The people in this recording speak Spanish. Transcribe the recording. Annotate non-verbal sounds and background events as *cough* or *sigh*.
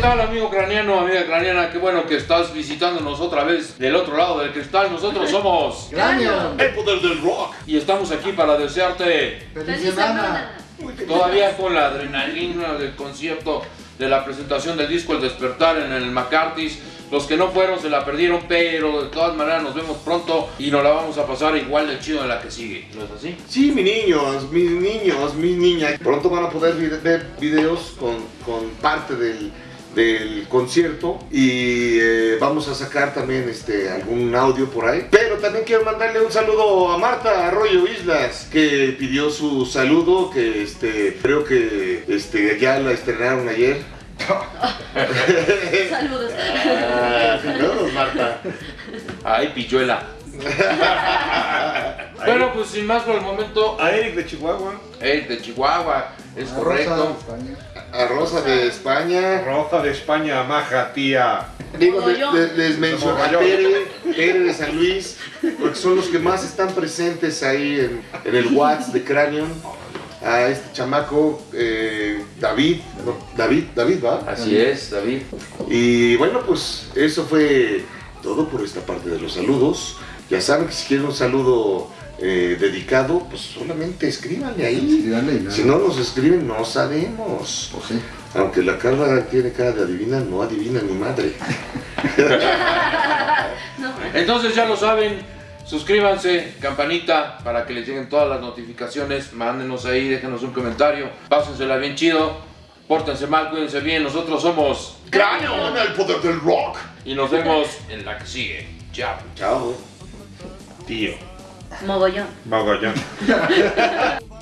tal, amigo craniano, amiga craniana? Qué bueno que estás visitándonos otra vez del otro lado del cristal. Nosotros *laughs* somos Cráneo. el poder del rock. Y estamos aquí para desearte Feliz semana. todavía con la adrenalina del concierto de la presentación del disco El Despertar en el McCarthy's. Los que no fueron se la perdieron, pero de todas maneras nos vemos pronto y nos la vamos a pasar igual de chido en la que sigue. ¿No es así? Sí, mis niños, mis niños, mis niñas. Pronto van a poder ver videos con, con parte del, del concierto y eh, vamos a sacar también este, algún audio por ahí. Pero también quiero mandarle un saludo a Marta Arroyo Islas, que pidió su saludo, que este, creo que este, ya la estrenaron ayer. *laughs* Saludos. Ah, saludos, Marta. Ay, pilluela. *laughs* bueno, pues sin más por el momento, A Eric de Chihuahua. Eric de Chihuahua, es Rosa, correcto. España. A Rosa de España. Rosa de España, maja tía. Digo, les menciono a. Tere, Tere de San Luis, porque son los que más están presentes ahí en, en el Watts de Cranion. A este chamaco, eh, David, no, David, David, ¿va? Así es, David. Y bueno, pues eso fue todo por esta parte de los saludos. Ya saben que si quieren un saludo eh, dedicado, pues solamente escríbanle ahí. Escríbanle y nada. Si no nos escriben, no sabemos. Pues sí. Aunque la Carla tiene cara de adivina, no adivina ni madre. *laughs* Entonces ya lo saben, suscríbanse, campanita para que les lleguen todas las notificaciones, mándenos ahí, déjenos un comentario, pásensela bien chido, pórtense mal, cuídense bien, nosotros somos ¡Cráneo! el poder del rock! y nos vemos en la que sigue. Chao. Chao. Tío. Mogollón. Mogollón. *laughs*